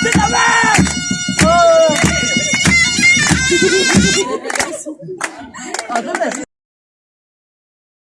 ¡Sígame! ¡Oh!